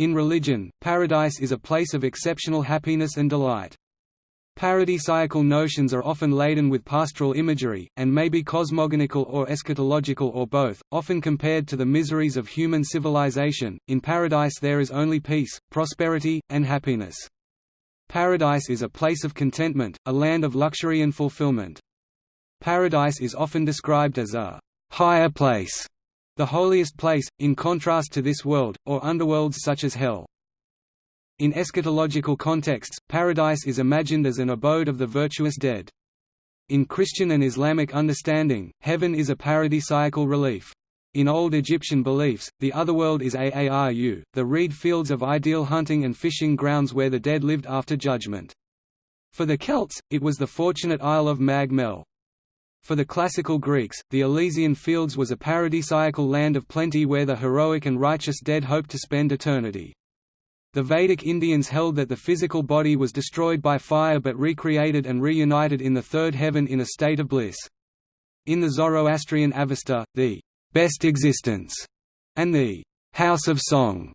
In religion, paradise is a place of exceptional happiness and delight. Paradisiacal notions are often laden with pastoral imagery, and may be cosmogonical or eschatological or both, often compared to the miseries of human civilization. In paradise there is only peace, prosperity, and happiness. Paradise is a place of contentment, a land of luxury and fulfillment. Paradise is often described as a higher place, the holiest place, in contrast to this world, or underworlds such as hell. In eschatological contexts, paradise is imagined as an abode of the virtuous dead. In Christian and Islamic understanding, heaven is a paradisiacal relief. In old Egyptian beliefs, the otherworld is Aaru, the reed fields of ideal hunting and fishing grounds where the dead lived after judgment. For the Celts, it was the fortunate Isle of Mag Mell. For the classical Greeks, the Elysian fields was a paradisiacal land of plenty where the heroic and righteous dead hoped to spend eternity. The Vedic Indians held that the physical body was destroyed by fire but recreated and reunited in the third heaven in a state of bliss. In the Zoroastrian Avesta, the best existence and the house of song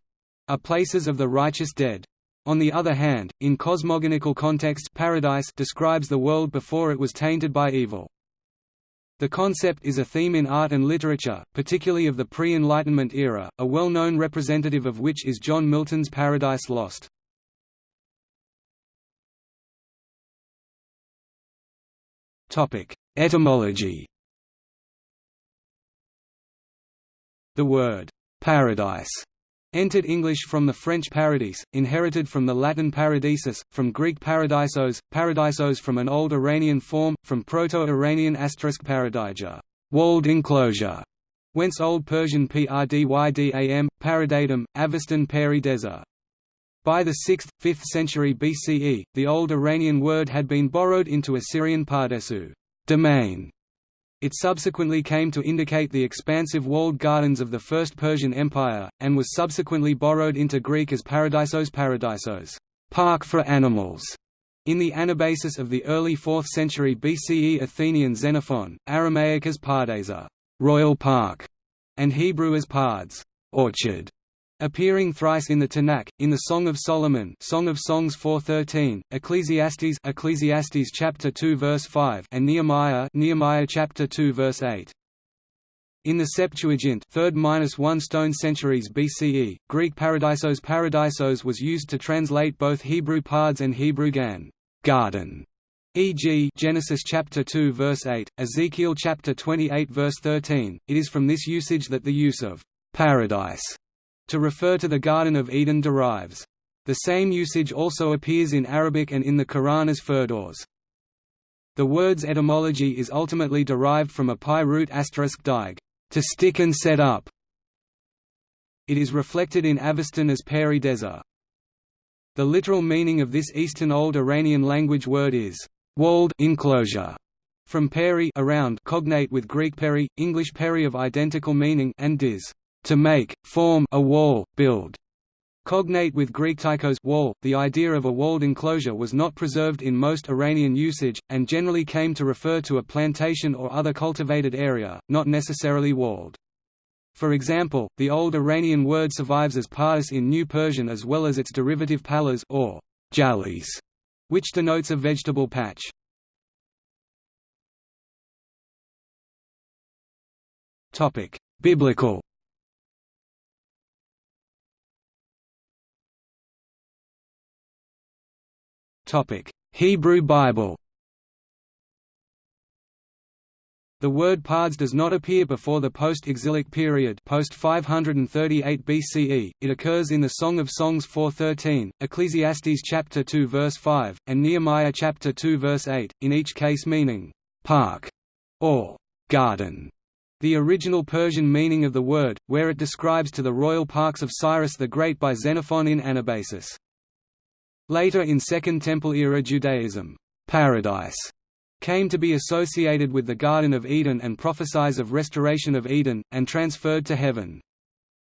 are places of the righteous dead. On the other hand, in cosmogonical context paradise describes the world before it was tainted by evil. The concept is a theme in art and literature, particularly of the pre-Enlightenment era, a well-known representative of which is John Milton's Paradise Lost. Etymology The word «paradise» Entered English from the French paradis, inherited from the Latin paradisus, from Greek paradisos, paradisos from an Old Iranian form, from Proto-Iranian asterisk paradija walled enclosure", whence Old Persian prdyddam, paradatum, Avestan peri By the 6th, 5th century BCE, the Old Iranian word had been borrowed into Assyrian pardesu domain", it subsequently came to indicate the expansive walled gardens of the First Persian Empire, and was subsequently borrowed into Greek as paradisos paradisos park for animals". In the Anabasis of the early 4th century BCE Athenian Xenophon, Aramaic as Pardesa royal park", and Hebrew as Pards orchard", Appearing thrice in the Tanakh, in the Song of Solomon, Song of Songs 4:13, Ecclesiastes, Ecclesiastes chapter 2 verse 5, and Nehemiah, Nehemiah chapter 2 verse 8. In the Septuagint, 3rd-1 stone centuries BCE, Greek paradisos paradisos was used to translate both Hebrew pards and Hebrew gan, garden. E.g. Genesis chapter 2 verse 8, Ezekiel chapter 28 verse 13. It is from this usage that the use of paradise to refer to the Garden of Eden derives. The same usage also appears in Arabic and in the Quran as Firdaus. The word's etymology is ultimately derived from a PIE root asterisk dig, to stick and set up. It is reflected in Avestan as peri deza. The literal meaning of this Eastern Old Iranian language word is walled enclosure, from peri around cognate with Greek peri, English peri of identical meaning and diz to make, form a wall, build. Cognate with Greek tykos wall, the idea of a walled enclosure was not preserved in most Iranian usage, and generally came to refer to a plantation or other cultivated area, not necessarily walled. For example, the old Iranian word survives as pars in New Persian as well as its derivative palas or jalis, which denotes a vegetable patch. Biblical Hebrew Bible The word pards does not appear before the post-exilic period post 538 BCE. It occurs in the Song of Songs 4:13, Ecclesiastes chapter 2 verse 5, and Nehemiah chapter 2 verse 8, in each case meaning park or garden. The original Persian meaning of the word, where it describes to the royal parks of Cyrus the Great by Xenophon in Anabasis. Later in Second Temple era Judaism, paradise came to be associated with the Garden of Eden and prophesies of restoration of Eden, and transferred to heaven.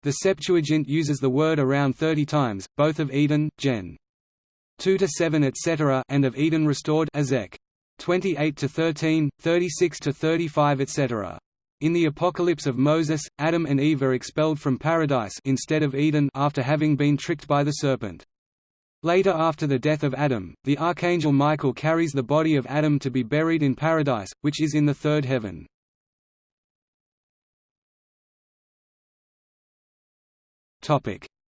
The Septuagint uses the word around 30 times, both of Eden, Gen. 2 to 7 etc. and of Eden restored Ezek. 28 to 13, 36 to 35 etc. In the Apocalypse of Moses, Adam and Eve are expelled from paradise instead of Eden after having been tricked by the serpent. Later after the death of Adam, the archangel Michael carries the body of Adam to be buried in paradise, which is in the third heaven.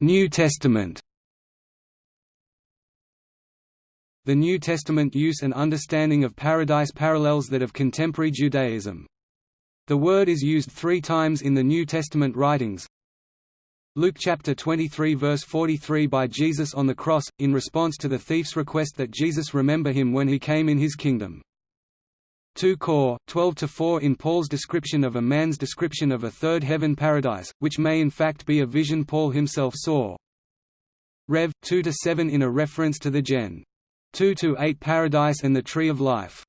New Testament The New Testament use and understanding of paradise parallels that of contemporary Judaism. The word is used three times in the New Testament writings. Luke chapter 23 verse 43 by Jesus on the cross, in response to the thief's request that Jesus remember him when he came in his kingdom. 2 Cor, 12–4 in Paul's description of a man's description of a third heaven paradise, which may in fact be a vision Paul himself saw. Rev. 2–7 in a reference to the Gen. 2–8 paradise and the tree of life.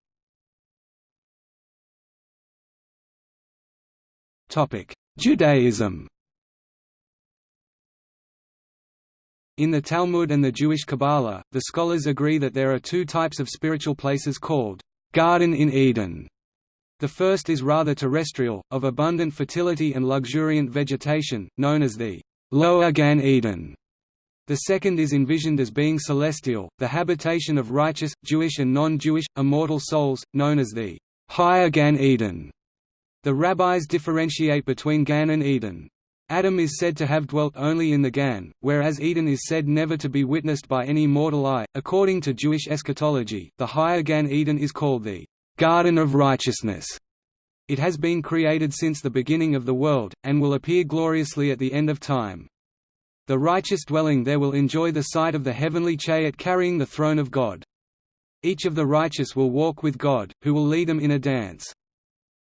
Judaism In the Talmud and the Jewish Kabbalah, the scholars agree that there are two types of spiritual places called Garden in Eden. The first is rather terrestrial, of abundant fertility and luxuriant vegetation, known as the Lower Gan Eden. The second is envisioned as being celestial, the habitation of righteous, Jewish and non-Jewish, immortal souls, known as the Higher Gan Eden. The rabbis differentiate between Gan and Eden. Adam is said to have dwelt only in the Gan, whereas Eden is said never to be witnessed by any mortal eye. According to Jewish eschatology, the higher Gan Eden is called the Garden of Righteousness. It has been created since the beginning of the world, and will appear gloriously at the end of time. The righteous dwelling there will enjoy the sight of the heavenly chariot carrying the throne of God. Each of the righteous will walk with God, who will lead them in a dance.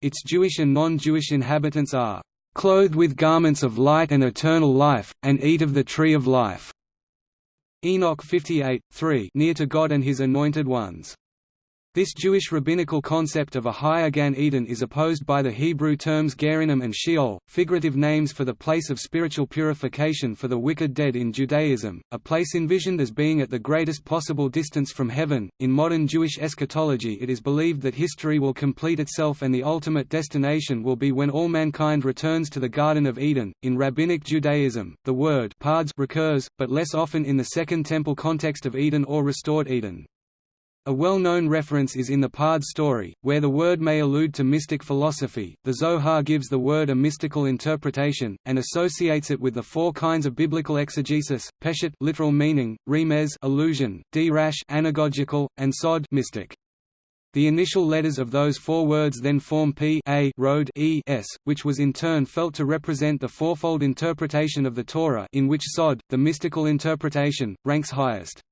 Its Jewish and non-Jewish inhabitants are clothed with garments of light and eternal life, and eat of the tree of life." Enoch 58, 3 near to God and his anointed ones. This Jewish rabbinical concept of a higher Gan Eden is opposed by the Hebrew terms Gehinnom and Sheol, figurative names for the place of spiritual purification for the wicked dead in Judaism, a place envisioned as being at the greatest possible distance from heaven. In modern Jewish eschatology, it is believed that history will complete itself and the ultimate destination will be when all mankind returns to the Garden of Eden. In rabbinic Judaism, the word recurs, but less often in the Second Temple context of Eden or restored Eden. A well-known reference is in the Pard story, where the word may allude to mystic philosophy. The Zohar gives the word a mystical interpretation and associates it with the four kinds of biblical exegesis: peshet literal meaning, remez allusion, dirash anagogical, and sod mystic. The initial letters of those four words then form P a road e s, which was in turn felt to represent the fourfold interpretation of the Torah in which Sod, the mystical interpretation, ranks highest.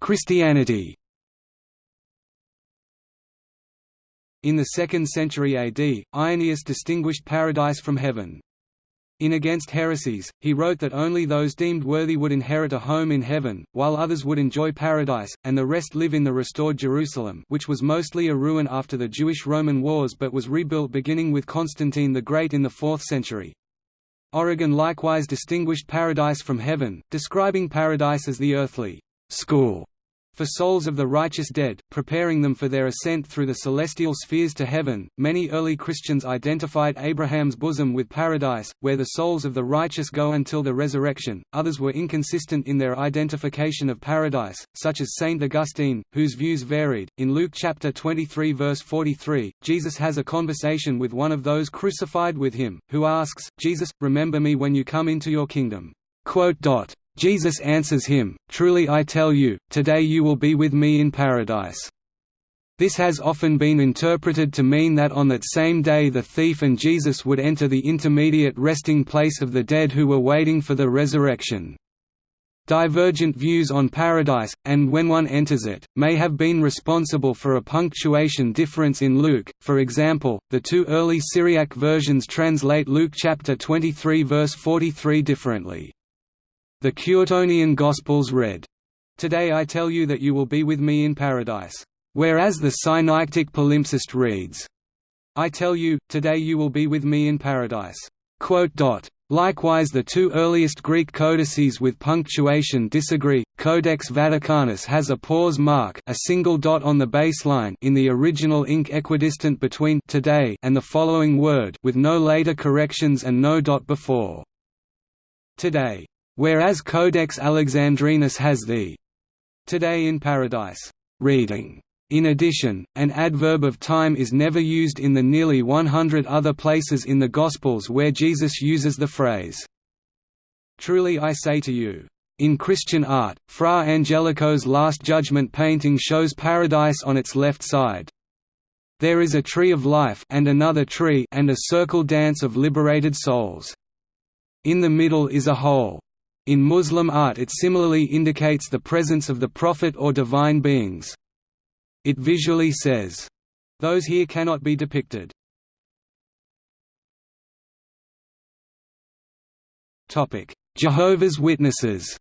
Christianity In the 2nd century AD, Irenaeus distinguished paradise from heaven. In Against Heresies, he wrote that only those deemed worthy would inherit a home in heaven, while others would enjoy paradise, and the rest live in the restored Jerusalem which was mostly a ruin after the Jewish-Roman wars but was rebuilt beginning with Constantine the Great in the 4th century. Origen likewise distinguished paradise from heaven, describing paradise as the earthly school for souls of the righteous dead, preparing them for their ascent through the celestial spheres to heaven. Many early Christians identified Abraham's bosom with paradise, where the souls of the righteous go until the resurrection. Others were inconsistent in their identification of paradise, such as Saint Augustine, whose views varied. In Luke chapter 23 verse 43, Jesus has a conversation with one of those crucified with him, who asks, "Jesus, remember me when you come into your kingdom." Jesus answers him, Truly I tell you, today you will be with me in paradise. This has often been interpreted to mean that on that same day the thief and Jesus would enter the intermediate resting place of the dead who were waiting for the resurrection. Divergent views on paradise, and when one enters it, may have been responsible for a punctuation difference in Luke, for example, the two early Syriac versions translate Luke chapter 23 verse 43 differently. The Curetonian Gospels read, Today I tell you that you will be with me in paradise. Whereas the Sinaitic palimpsest reads, I tell you, today you will be with me in paradise. Likewise the two earliest Greek codices with punctuation disagree. Codex Vaticanus has a pause mark a single dot on the baseline in the original ink equidistant between today and the following word with no later corrections and no dot before. Today. Whereas Codex Alexandrinus has the today in paradise reading in addition, an adverb of time is never used in the nearly 100 other places in the Gospels where Jesus uses the phrase, Truly I say to you. In Christian art, Fra Angelico's Last Judgment painting shows paradise on its left side. There is a tree of life and another tree and a circle dance of liberated souls. In the middle is a hole. In Muslim art it similarly indicates the presence of the prophet or divine beings. It visually says, "...those here cannot be depicted." Jehovah's Witnesses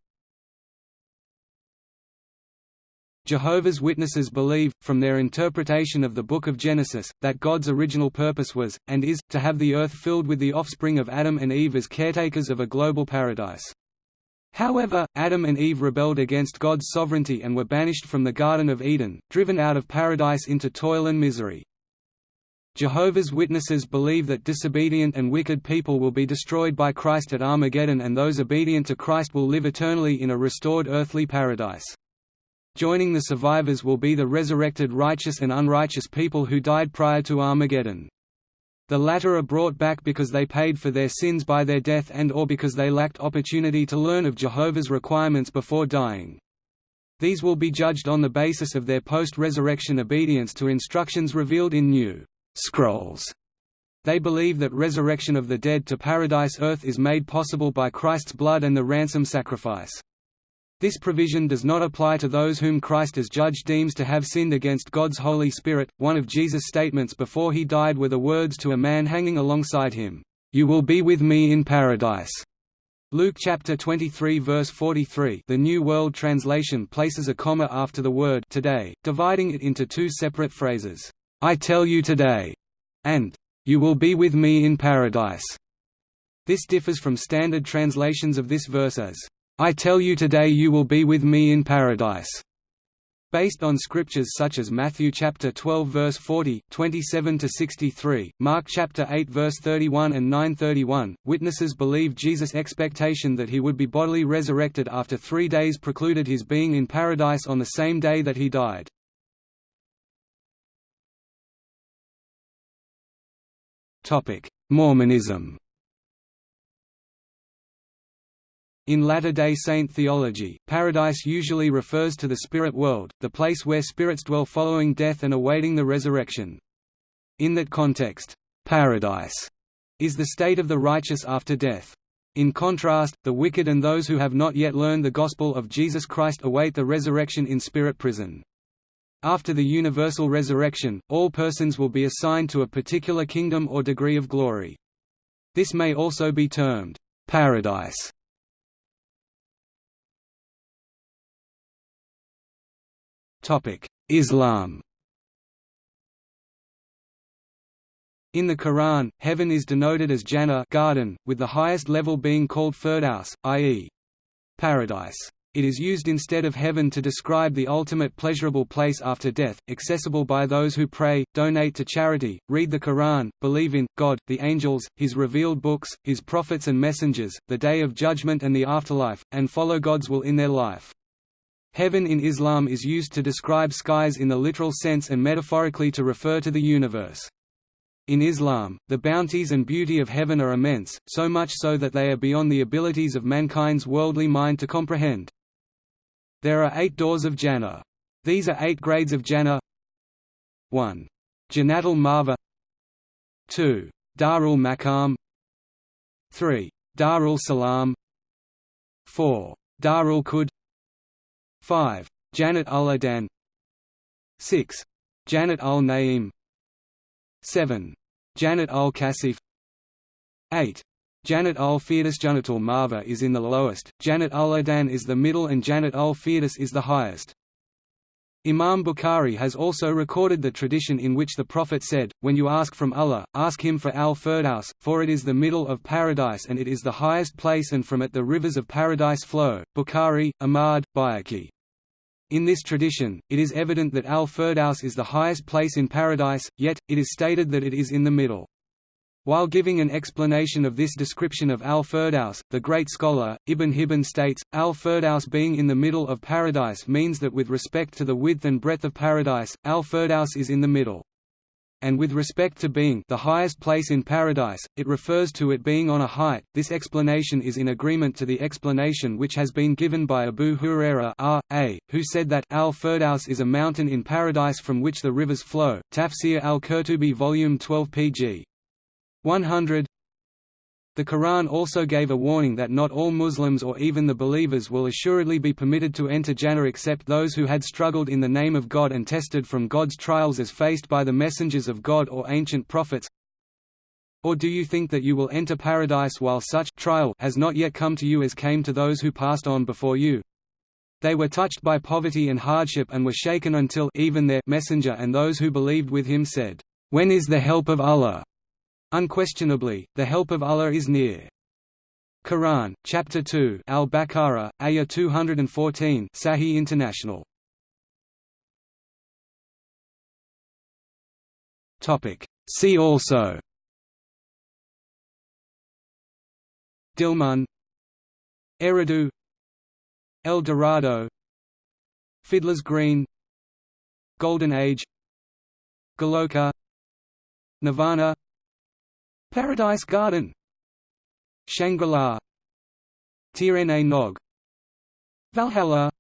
Jehovah's Witnesses believe, from their interpretation of the Book of Genesis, that God's original purpose was, and is, to have the earth filled with the offspring of Adam and Eve as caretakers of a global paradise. However, Adam and Eve rebelled against God's sovereignty and were banished from the Garden of Eden, driven out of paradise into toil and misery. Jehovah's Witnesses believe that disobedient and wicked people will be destroyed by Christ at Armageddon and those obedient to Christ will live eternally in a restored earthly paradise. Joining the survivors will be the resurrected righteous and unrighteous people who died prior to Armageddon. The latter are brought back because they paid for their sins by their death and or because they lacked opportunity to learn of Jehovah's requirements before dying. These will be judged on the basis of their post-resurrection obedience to instructions revealed in new scrolls. They believe that resurrection of the dead to paradise earth is made possible by Christ's blood and the ransom sacrifice. This provision does not apply to those whom Christ as judge deems to have sinned against God's Holy Spirit. One of Jesus' statements before he died were the words to a man hanging alongside him, You will be with me in paradise. Luke chapter 23 verse 43 The New World Translation places a comma after the word today, dividing it into two separate phrases, I tell you today, and You will be with me in paradise. This differs from standard translations of this verse as I tell you today you will be with me in paradise. Based on scriptures such as Matthew chapter 12 verse 40, 27 to 63, Mark chapter 8 verse 31 and 931, witnesses believe Jesus' expectation that he would be bodily resurrected after 3 days precluded his being in paradise on the same day that he died. Topic: Mormonism In Latter-day Saint theology, paradise usually refers to the spirit world, the place where spirits dwell following death and awaiting the resurrection. In that context, paradise is the state of the righteous after death. In contrast, the wicked and those who have not yet learned the gospel of Jesus Christ await the resurrection in spirit prison. After the universal resurrection, all persons will be assigned to a particular kingdom or degree of glory. This may also be termed paradise Islam In the Quran, heaven is denoted as Jannah garden, with the highest level being called Firdaus, i.e. paradise. It is used instead of heaven to describe the ultimate pleasurable place after death, accessible by those who pray, donate to charity, read the Quran, believe in, God, the angels, His revealed books, His prophets and messengers, the Day of Judgment and the afterlife, and follow God's will in their life. Heaven in Islam is used to describe skies in the literal sense and metaphorically to refer to the universe. In Islam, the bounties and beauty of heaven are immense, so much so that they are beyond the abilities of mankind's worldly mind to comprehend. There are eight doors of Jannah. These are eight grades of Jannah 1. Jannatul Ma'wa 2. Darul Maqam 3. Darul Salam 4. Darul Khuld 5. Jannat ul-Adnan 6. Jannat ul-Na'im 7. Jannat ul-Kasif 8. Jannat ul-Firdaus Jannatul Ma'wa is in the lowest, Jannat ul-Adnan is the middle and Jannat ul-Firdaus is the highest. Imam Bukhari has also recorded the tradition in which the Prophet said, When you ask from Allah, ask him for al-Firdaus, for it is the middle of paradise and it is the highest place and from it the rivers of paradise flow. Bukhari, Ahmad, Bayhaqi. In this tradition, it is evident that al-Firdaus is the highest place in paradise, yet, it is stated that it is in the middle. While giving an explanation of this description of al-Firdaus, the great scholar, Ibn Hibban states, al-Firdaus being in the middle of paradise means that with respect to the width and breadth of paradise, al-Firdaus is in the middle. And with respect to being the highest place in paradise, it refers to it being on a height. This explanation is in agreement to the explanation which has been given by Abu Huraira R.A., who said that al-Firdaus is a mountain in paradise from which the rivers flow. Tafsir al-Qurtubi Volume 12 pg. 100 The Quran also gave a warning that not all Muslims or even the believers will assuredly be permitted to enter Jannah except those who had struggled in the name of God and tested from God's trials as faced by the messengers of God or ancient prophets. Or do you think that you will enter paradise while such trial has not yet come to you as came to those who passed on before you? They were touched by poverty and hardship and were shaken until even their messenger and those who believed with him said, When is the help of Allah? Unquestionably, the help of Allah is near. Quran, Chapter 2 Al-Baqarah, Ayah 214 Sahih International. See also. Dilmun Eridu El Dorado Fiddler's Green Golden Age Goloka Nirvana Paradise Garden. Shangri-La. Tir Nog. Valhalla